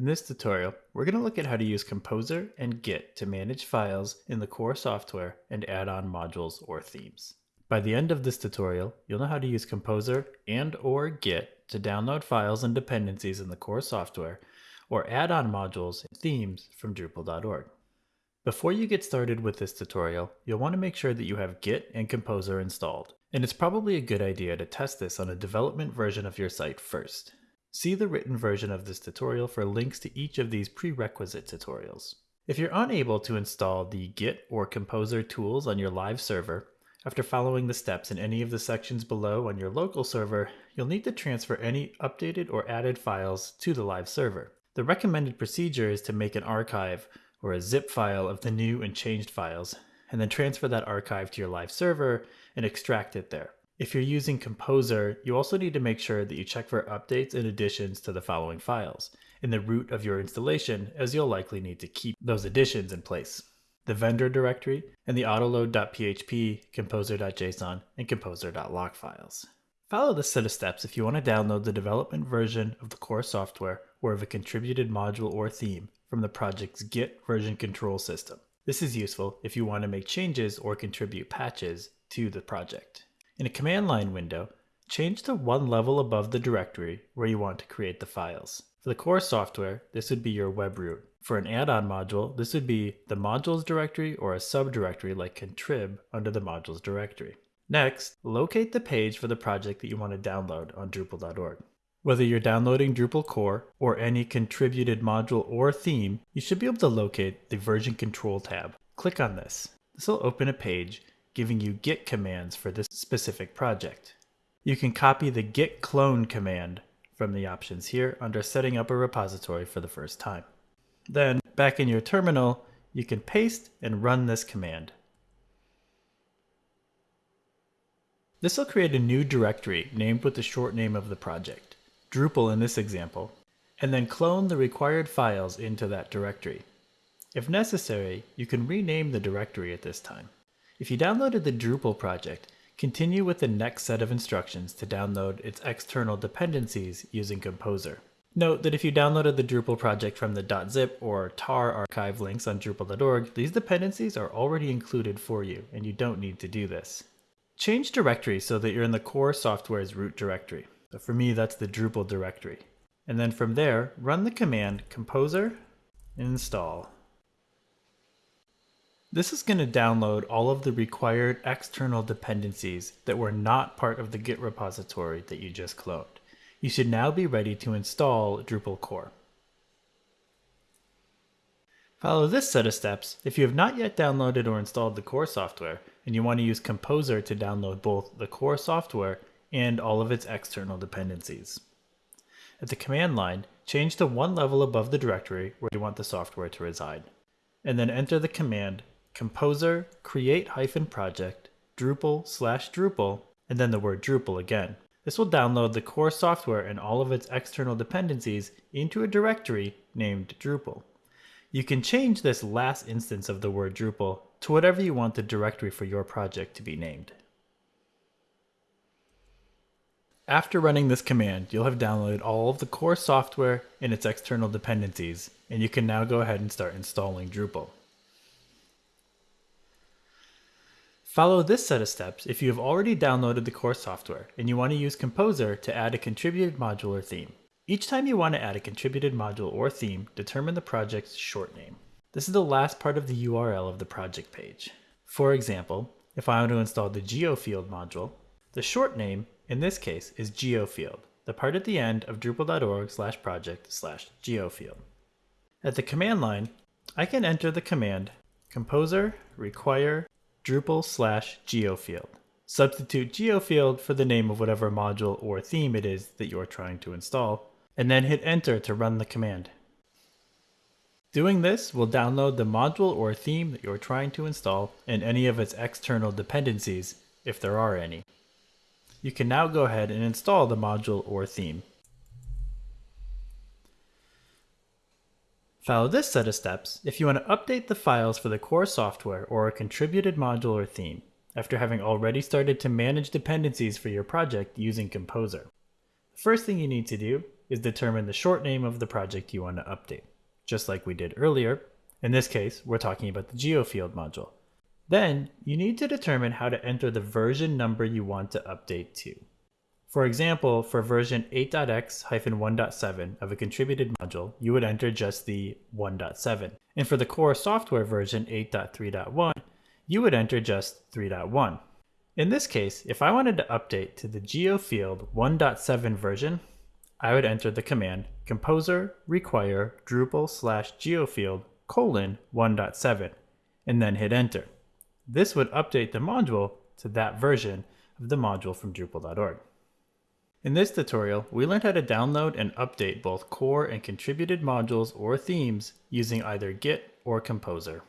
In this tutorial, we're going to look at how to use Composer and Git to manage files in the core software and add on modules or themes. By the end of this tutorial, you'll know how to use Composer and or Git to download files and dependencies in the core software or add on modules and themes from Drupal.org. Before you get started with this tutorial, you'll want to make sure that you have Git and Composer installed, and it's probably a good idea to test this on a development version of your site first. See the written version of this tutorial for links to each of these prerequisite tutorials. If you're unable to install the Git or Composer tools on your live server, after following the steps in any of the sections below on your local server, you'll need to transfer any updated or added files to the live server. The recommended procedure is to make an archive or a zip file of the new and changed files, and then transfer that archive to your live server and extract it there. If you're using Composer, you also need to make sure that you check for updates and additions to the following files in the root of your installation, as you'll likely need to keep those additions in place. The vendor directory and the autoload.php, composer.json, and composer.lock files. Follow this set of steps if you want to download the development version of the core software or of a contributed module or theme from the project's Git version control system. This is useful if you want to make changes or contribute patches to the project. In a command line window, change to one level above the directory where you want to create the files. For the core software, this would be your web root. For an add-on module, this would be the modules directory or a subdirectory like contrib under the modules directory. Next, locate the page for the project that you want to download on Drupal.org. Whether you're downloading Drupal core or any contributed module or theme, you should be able to locate the version control tab. Click on this. This will open a page giving you git commands for this specific project. You can copy the git clone command from the options here under setting up a repository for the first time. Then, back in your terminal, you can paste and run this command. This will create a new directory named with the short name of the project, Drupal in this example, and then clone the required files into that directory. If necessary, you can rename the directory at this time. If you downloaded the Drupal project, continue with the next set of instructions to download its external dependencies using Composer. Note that if you downloaded the Drupal project from the .zip or tar archive links on Drupal.org, these dependencies are already included for you, and you don't need to do this. Change directory so that you're in the core software's root directory. So for me, that's the Drupal directory. And then from there, run the command composer install. This is going to download all of the required external dependencies that were not part of the Git repository that you just cloned. You should now be ready to install Drupal core. Follow this set of steps if you have not yet downloaded or installed the core software and you want to use Composer to download both the core software and all of its external dependencies. At the command line, change to one level above the directory where you want the software to reside, and then enter the command composer create hyphen project Drupal slash Drupal and then the word Drupal again. This will download the core software and all of its external dependencies into a directory named Drupal. You can change this last instance of the word Drupal to whatever you want the directory for your project to be named. After running this command, you'll have downloaded all of the core software and its external dependencies, and you can now go ahead and start installing Drupal. Follow this set of steps if you have already downloaded the core software and you want to use Composer to add a contributed module or theme. Each time you want to add a contributed module or theme, determine the project's short name. This is the last part of the URL of the project page. For example, if I want to install the geofield module, the short name, in this case, is geofield, the part at the end of drupal.org slash project slash geofield. At the command line, I can enter the command composer require Drupal slash geofield. Substitute geofield for the name of whatever module or theme it is that you are trying to install, and then hit enter to run the command. Doing this will download the module or theme that you're trying to install and any of its external dependencies, if there are any. You can now go ahead and install the module or theme. Follow this set of steps if you want to update the files for the core software or a contributed module or theme. after having already started to manage dependencies for your project using Composer. The first thing you need to do is determine the short name of the project you want to update. Just like we did earlier, in this case, we're talking about the geofield module. Then, you need to determine how to enter the version number you want to update to. For example, for version 8.x-1.7 of a contributed module, you would enter just the 1.7. And for the core software version 8.3.1, you would enter just 3.1. In this case, if I wanted to update to the GeoField 1.7 version, I would enter the command composer require Drupal slash geofield colon 1.7 and then hit enter. This would update the module to that version of the module from Drupal.org. In this tutorial, we learned how to download and update both core and contributed modules or themes using either Git or Composer.